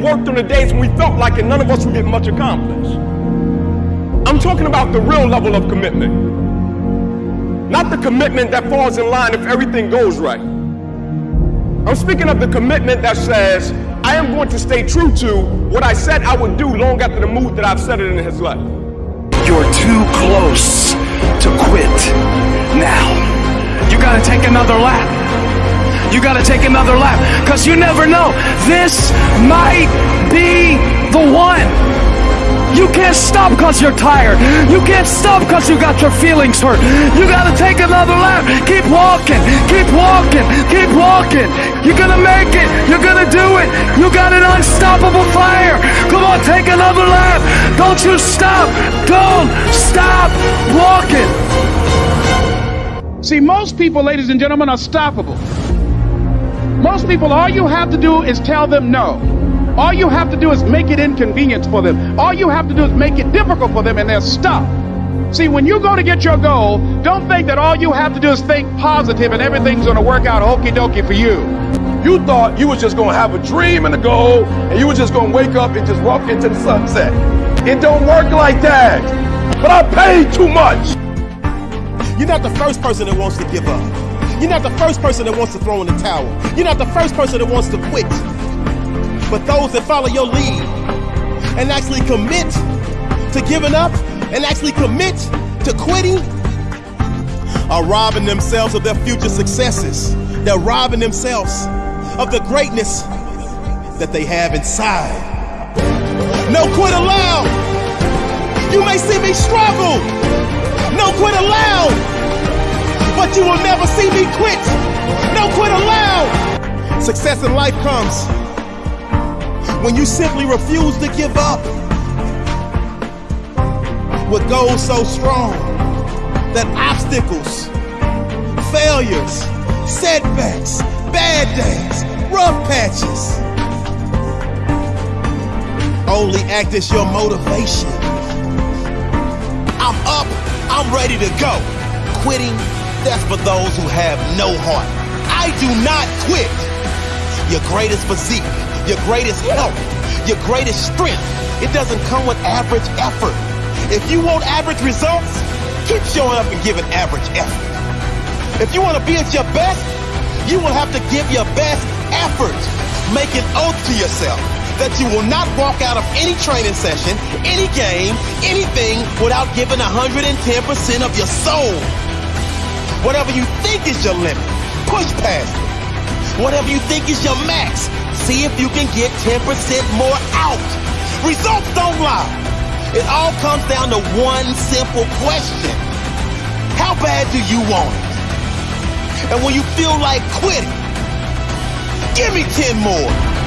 worked on the days when we felt like it, none of us would get much accomplished. I'm talking about the real level of commitment. Not the commitment that falls in line if everything goes right. I'm speaking of the commitment that says, I am going to stay true to what I said I would do long after the mood that I've set it in has left. You're too close to quit now. You gotta take another lap. You gotta take another lap. Cause you never know. This might be the one. You can't stop because you're tired. You can't stop because you got your feelings hurt. You gotta take another lap. Keep walking. Keep walking. Keep walking. You're gonna make it. You're gonna do it. You got an unstoppable fire. Come on, take another lap. Don't you stop. Don't stop walking. See, most people, ladies and gentlemen, are stoppable. Most people, all you have to do is tell them no. All you have to do is make it inconvenient for them. All you have to do is make it difficult for them, and they'll stop. See, when you go to get your goal, don't think that all you have to do is think positive and everything's going to work out okie dokie for you. You thought you was just going to have a dream and a goal, and you was just going to wake up and just walk into the sunset. It don't work like that. But I paid too much. You're not the first person that wants to give up. You're not the first person that wants to throw in the towel. You're not the first person that wants to quit. But those that follow your lead and actually commit to giving up and actually commit to quitting are robbing themselves of their future successes. They're robbing themselves of the greatness that they have inside. No quit allowed. You may see me struggle. No quit allowed. But you will never see me quit. No quit allowed. Success in life comes when you simply refuse to give up with goals so strong that obstacles, failures, setbacks, bad days, rough patches only act as your motivation. I'm up, I'm ready to go. Quitting, that's for those who have no heart. I do not quit. Your greatest physique your greatest health, your greatest strength. It doesn't come with average effort. If you want average results, keep showing up and giving average effort. If you want to be at your best, you will have to give your best effort. Make an oath to yourself that you will not walk out of any training session, any game, anything without giving 110% of your soul. Whatever you think is your limit, push past it. Whatever you think is your max, See if you can get 10% more out. Results don't lie. It all comes down to one simple question. How bad do you want it? And when you feel like quitting, give me 10 more.